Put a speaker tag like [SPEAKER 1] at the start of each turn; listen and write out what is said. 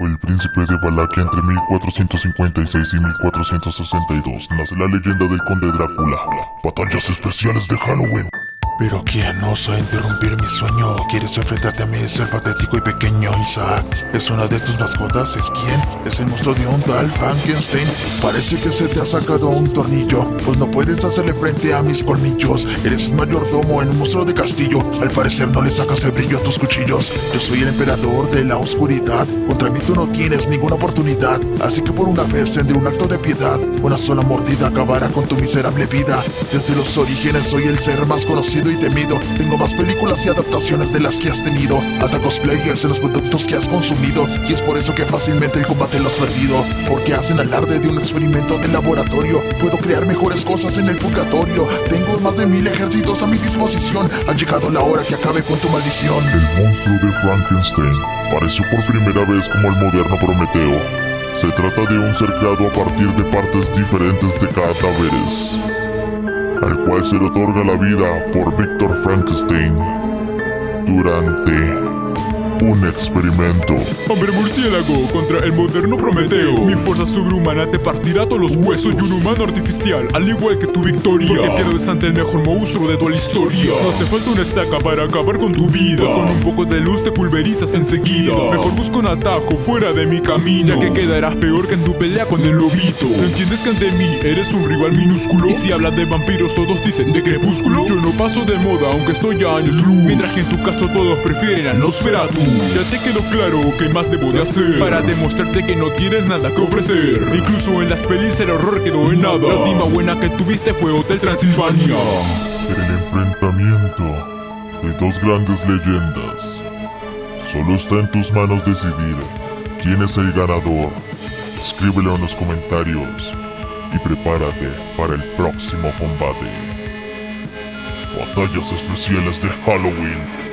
[SPEAKER 1] El príncipe de Valaquia entre 1456 y 1462. Nace la leyenda del conde Drácula. Batallas especiales de Halloween.
[SPEAKER 2] Pero quién osa interrumpir mi sueño ¿Quieres enfrentarte a mí, ser patético y pequeño, Isaac? ¿Es una de tus mascotas? ¿Es quién? ¿Es el monstruo de un tal Frankenstein? Parece que se te ha sacado un tornillo. Pues no puedes hacerle frente a mis colmillos. Eres un mayordomo en un monstruo de castillo. Al parecer no le sacas el brillo a tus cuchillos. Yo soy el emperador de la oscuridad. Contra mí tú no tienes ninguna oportunidad. Así que por una vez tendré un acto de piedad. Una sola mordida acabará con tu miserable vida. Desde los orígenes soy el ser más conocido y temido Tengo más películas y adaptaciones de las que has tenido. Hasta cosplayers en los productos que has consumido. Y es por eso que fácilmente el combate lo has perdido. Porque hacen alarde de un experimento de laboratorio. Puedo crear mejores cosas en el purgatorio. Tengo más de mil ejércitos a mi disposición. Ha llegado la hora que acabe con tu maldición.
[SPEAKER 1] El monstruo de Frankenstein apareció por primera vez como el moderno Prometeo. Se trata de un ser creado a partir de partes diferentes de cadáveres al cual se le otorga la vida por Víctor Frankenstein durante un experimento.
[SPEAKER 3] Hombre murciélago contra el moderno Prometeo. Mi fuerza sobrehumana te partirá todos los huesos. Soy un humano artificial, al igual que tu victoria. Porque pierdes ante el mejor monstruo de toda la historia. No hace falta una estaca para acabar con tu vida. Pues con un poco de luz te pulverizas enseguida. Mejor busca un atajo fuera de mi camino. Ya que quedarás peor que en tu pelea con el lobito. ¿No entiendes que ante mí eres un rival minúsculo? Y si hablas de vampiros, todos dicen de crepúsculo. Yo no paso de moda, aunque estoy a años luz. Mientras que en tu caso todos prefieren a Nosferatu. Ya te quedó claro que más debo de hacer. Para demostrarte que no tienes nada que ofrecer. Incluso en las pelis el horror quedó en nada. La última buena que tuviste fue Hotel Transilvania.
[SPEAKER 1] El enfrentamiento de dos grandes leyendas Solo está en tus manos decidir quién es el ganador. Escríbelo en los comentarios y prepárate para el próximo combate. Batallas especiales de Halloween